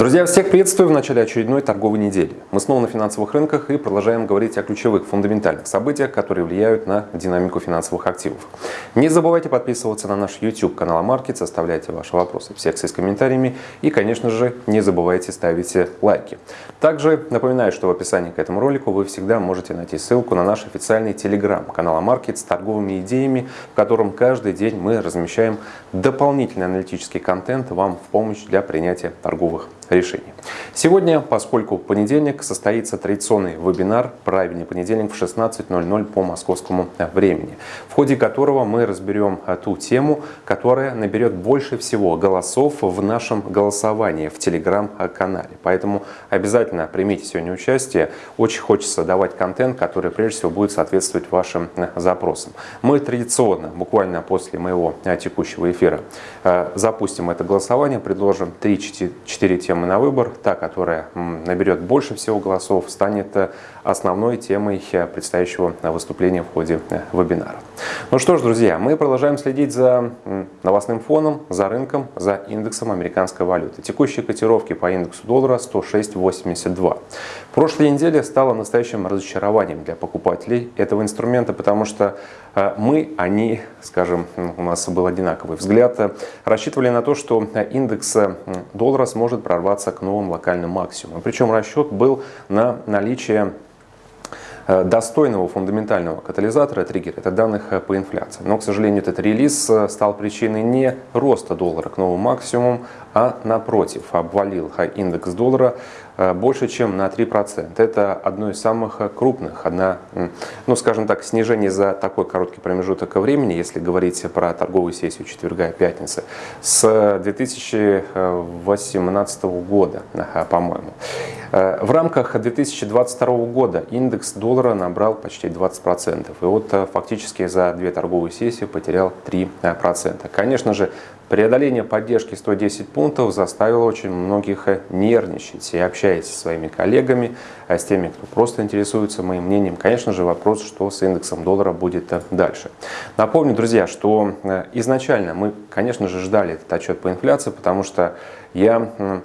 Друзья, всех приветствую в начале очередной торговой недели. Мы снова на финансовых рынках и продолжаем говорить о ключевых фундаментальных событиях, которые влияют на динамику финансовых активов. Не забывайте подписываться на наш YouTube канал Амаркет, оставляйте ваши вопросы в секции с комментариями и, конечно же, не забывайте ставить лайки. Также напоминаю, что в описании к этому ролику вы всегда можете найти ссылку на наш официальный телеграм канал Амаркет с торговыми идеями, в котором каждый день мы размещаем дополнительный аналитический контент вам в помощь для принятия торговых решений. Сегодня, поскольку понедельник, состоится традиционный вебинар «Правильный понедельник» в 16.00 по московскому времени, в ходе которого мы разберем а, ту тему, которая наберет больше всего голосов в нашем голосовании в телеграм-канале. Поэтому обязательно примите сегодня участие. Очень хочется давать контент, который прежде всего будет соответствовать вашим а, запросам. Мы традиционно, буквально после моего а, текущего эфира, запустим это голосование, предложим 3-4 темы темы на выбор, та, которая наберет больше всего голосов, станет э, основной темой э, предстоящего выступления в ходе э, вебинара. Ну что ж, друзья, мы продолжаем следить за новостным фоном, за рынком, за индексом американской валюты. Текущие котировки по индексу доллара 106.82. Прошлой неделе стало настоящим разочарованием для покупателей этого инструмента, потому что мы, они, скажем, у нас был одинаковый взгляд, рассчитывали на то, что индекс доллара сможет прорваться к новым локальным максимумам. Причем расчет был на наличие э, достойного фундаментального катализатора, триггера, это данных э, по инфляции. Но, к сожалению, этот релиз э, стал причиной не роста доллара к новым максимумам, а напротив, обвалил индекс доллара Э, больше, чем на 3%. Это одно из самых крупных, одна, ну скажем так, снижение за такой короткий промежуток времени, если говорить про торговую сессию четверга и пятницы, с 2018 года, по-моему. Э, в рамках 2022 года индекс доллара набрал почти 20%. И вот э, фактически за две торговые сессии потерял 3%. Конечно же, Преодоление поддержки 110 пунктов заставило очень многих нервничать. И общаясь со своими коллегами, а с теми, кто просто интересуется моим мнением, конечно же, вопрос, что с индексом доллара будет дальше. Напомню, друзья, что э, изначально мы, конечно же, ждали этот отчет по инфляции, потому что я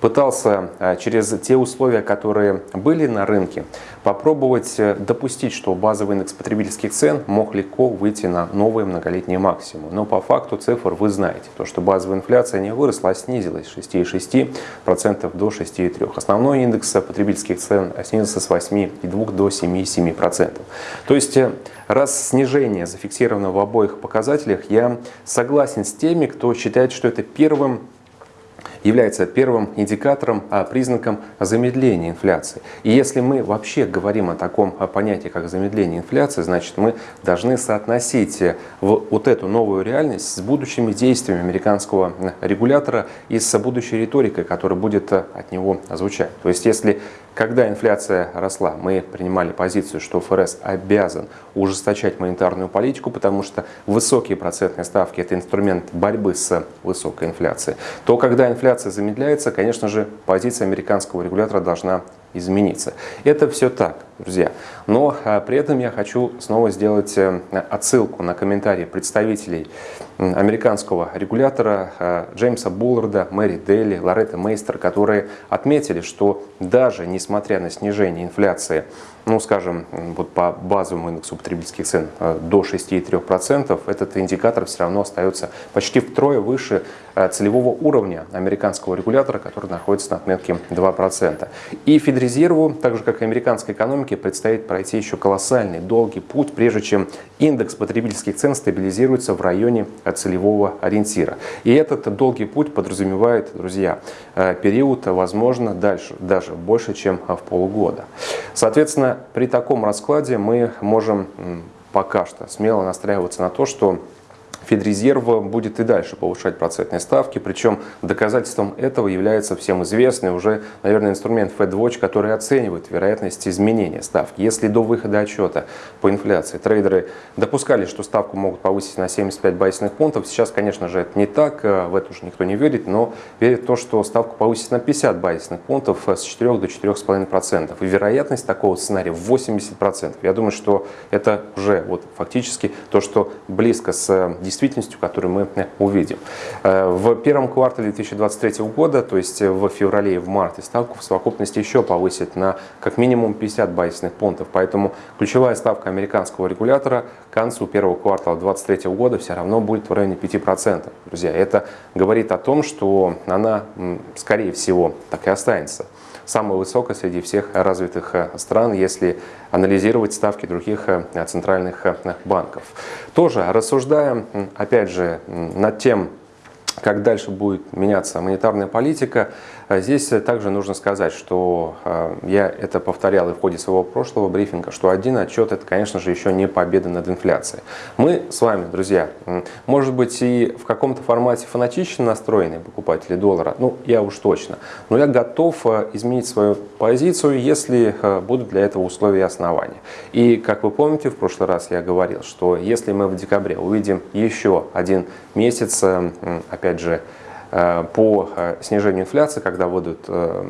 пытался э, через те условия, которые были на рынке, попробовать э, допустить, что базовый индекс потребительских цен мог легко выйти на новые многолетние максимумы. Но по факту цифр вы знаете, то, что базовая инфляция не выросла, а снизилась с 6,6% до 6,3%. Основной индекс потребительских цен снизился с 8,2% до 7,7%. То есть, э, раз снижение зафиксировано в обоих показателях, я согласен с теми, кто считает, что это первым является первым индикатором, а, признаком замедления инфляции. И если мы вообще говорим о таком понятии, как замедление инфляции, значит мы должны соотносить э, вот эту новую реальность с будущими действиями американского регулятора и с будущей риторикой, которая будет э, от него звучать. То есть если когда инфляция росла, мы принимали позицию, что ФРС обязан ужесточать монетарную политику, потому что высокие процентные ставки – это инструмент борьбы с высокой инфляцией, то когда инфляция замедляется, конечно же, позиция американского регулятора должна измениться. Это все так, друзья. Но а, при этом я хочу снова сделать э, отсылку на комментарии представителей американского регулятора а, Джеймса Булларда, Мэри Делли, Лоретта Мейстер, которые отметили, что даже несмотря на снижение инфляции ну, скажем, вот по базовому индексу потребительских цен э, до 6,3%, этот индикатор все равно остается почти втрое выше э, целевого уровня американского регулятора, который находится на отметке 2%. И Федрезерву, так же как и американской экономике, предстоит пройти еще колоссальный, долгий путь, прежде чем индекс потребительских цен стабилизируется в районе э, целевого ориентира. И этот долгий путь подразумевает, друзья, период, возможно, дальше, даже больше, чем в полгода. Соответственно, при таком раскладе мы можем пока что смело настраиваться на то, что Федрезерв будет и дальше повышать процентные ставки, причем доказательством этого является всем известный уже, наверное, инструмент FedWatch, который оценивает вероятность изменения ставки. Если до выхода отчета по инфляции трейдеры допускали, что ставку могут повысить на 75 базисных пунктов, сейчас, конечно же, это не так, э, в это уже никто не верит, но верит в то, что ставку повысить на 50 базисных пунктов э, с 4 до 4,5%. И вероятность такого сценария 80%. Я думаю, что это уже вот фактически то, что близко с 10 действительностью, которую мы увидим. В первом квартале 2023 года, то есть в феврале и в марте, ставку в совокупности еще повысит на как минимум 50 базисных пунктов. Поэтому ключевая ставка американского регулятора к концу первого квартала 2023 года все равно будет в районе 5%. Друзья, это говорит о том, что она, скорее всего, так и останется самая высокая среди всех развитых э, стран, если анализировать ставки других э, центральных э, банков. Тоже рассуждая, опять же, над тем, как дальше будет меняться монетарная политика, а здесь также нужно сказать, что а, я это повторял и в ходе своего прошлого брифинга, что один отчет это, конечно же, еще не победа над инфляцией. Мы с вами, друзья, может быть и в каком-то формате фанатично настроенные покупатели доллара, ну я уж точно, но я готов изменить свою позицию, если будут для этого условия и основания. И как вы помните, в прошлый раз я говорил, что если мы в декабре увидим еще один месяц, опять же, Э, по э, снижению инфляции, когда будут э,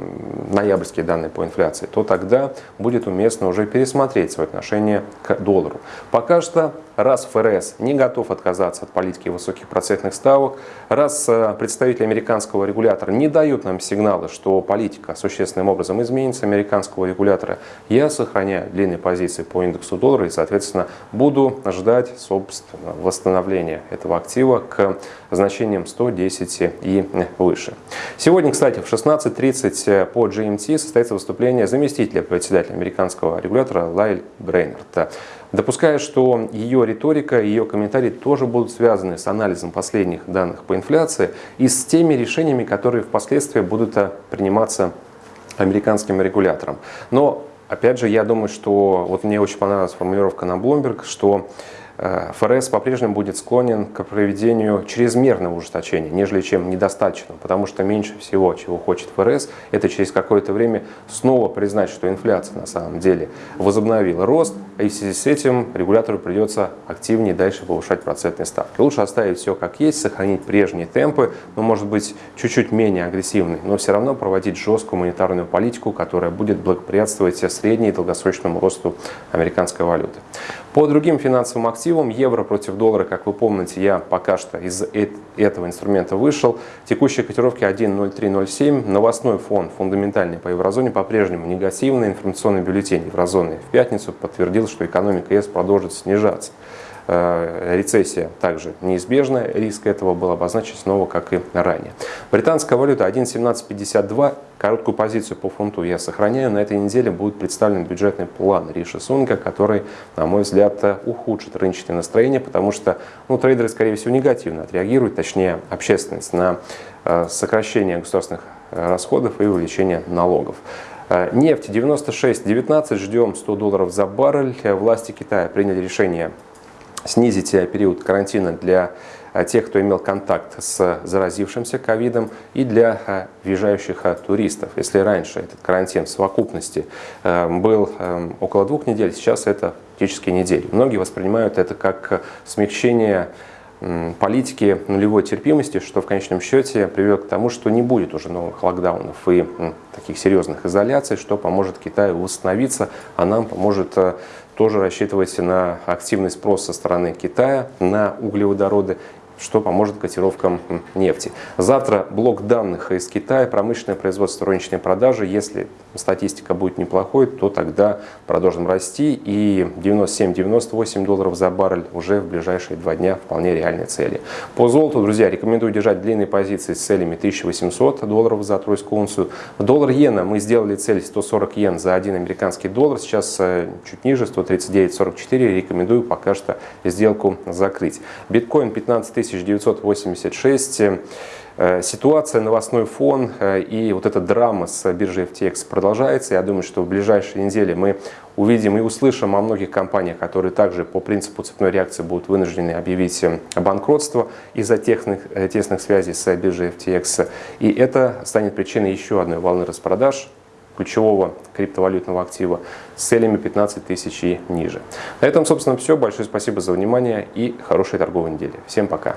ноябрьские данные по инфляции, то тогда будет уместно уже пересмотреть свое отношение к доллару. Пока что раз ФРС не готов отказаться от политики высоких процентных ставок, раз представители американского регулятора не дают нам сигналы, что политика существенным образом изменится американского регулятора, я сохраняю длинные позиции по индексу доллара и, соответственно, буду ждать, собственно, восстановления этого актива к значениям 110 и выше. Сегодня, кстати, в 16.30 по GMT состоится выступление заместителя председателя американского регулятора Лайль Брейнерта. Допускаю, что ее риторика, ее комментарии тоже будут связаны с анализом последних данных по инфляции и с теми решениями, которые впоследствии будут э, приниматься американским регулятором. Но, опять же, я думаю, что вот мне очень понравилась формулировка на Bloomberg, что Э, ФРС по-прежнему будет склонен к проведению чрезмерного ужесточения, нежели чем недостаточного, потому что меньше всего, чего хочет ФРС, это через какое-то время снова признать, что инфляция на самом деле возобновила рост, и в связи с этим регулятору придется активнее дальше повышать процентные ставки. Лучше оставить все как есть, сохранить прежние темпы, но может быть чуть-чуть менее агрессивный, но все равно проводить жесткую монетарную политику, которая будет благоприятствовать средней и долгосрочному росту американской валюты. По другим финансовым активам, евро против доллара, как вы помните, я пока что из этого инструмента вышел. Текущие котировки 1.0307. Новостной фон фундаментальный по еврозоне по-прежнему негативный. Информационный бюллетень еврозоны в пятницу подтвердил, что экономика ЕС продолжит снижаться. Э, рецессия также неизбежна, риск этого был обозначен снова, как и ранее. Британская валюта 1.1752, короткую позицию по фунту я сохраняю. На этой неделе будет представлен бюджетный план Риши Сунка, который, на мой взгляд, ухудшит рыночное настроение, потому что ну, трейдеры, скорее всего, негативно отреагируют, точнее, общественность на э, сокращение государственных э, расходов и увеличение налогов. Нефть 96.19, ждем 100 долларов за баррель. Власти Китая приняли решение снизить период карантина для э, тех, кто имел контакт с заразившимся ковидом и для э, въезжающих туристов. Если раньше этот карантин в совокупности был около двух недель, сейчас это фактически недели. Многие воспринимают это как смягчение политики нулевой терпимости, что в конечном счете приведет к тому, что не будет уже новых локдаунов и таких серьезных изоляций, что поможет Китаю восстановиться, а нам поможет тоже рассчитывайте на активный спрос со стороны Китая на углеводороды что поможет котировкам нефти. Завтра блок данных из Китая, промышленное производство, розничные продажи. Если статистика будет неплохой, то тогда продолжим расти. И 97-98 долларов за баррель уже в ближайшие два дня вполне реальные цели. По золоту, друзья, рекомендую держать длинные позиции с целями 1800 долларов за тройскую унцию. В доллар-иена мы сделали цель 140 йен за один американский доллар. Сейчас э, чуть ниже, 139.44. Рекомендую пока что сделку закрыть. Биткоин 15 тысяч 1986. Э, ситуация, новостной фон э, и вот эта драма с биржей FTX продолжается. Я думаю, что в ближайшие недели мы увидим и услышим о многих компаниях, которые также по принципу цепной реакции будут вынуждены объявить э, банкротство из-за тесных, тесных связей с биржей FTX. И это станет причиной еще одной волны распродаж ключевого криптовалютного актива с целями 15 тысяч и ниже. На этом, собственно, все. Большое спасибо за внимание и хорошей торговой недели. Всем пока!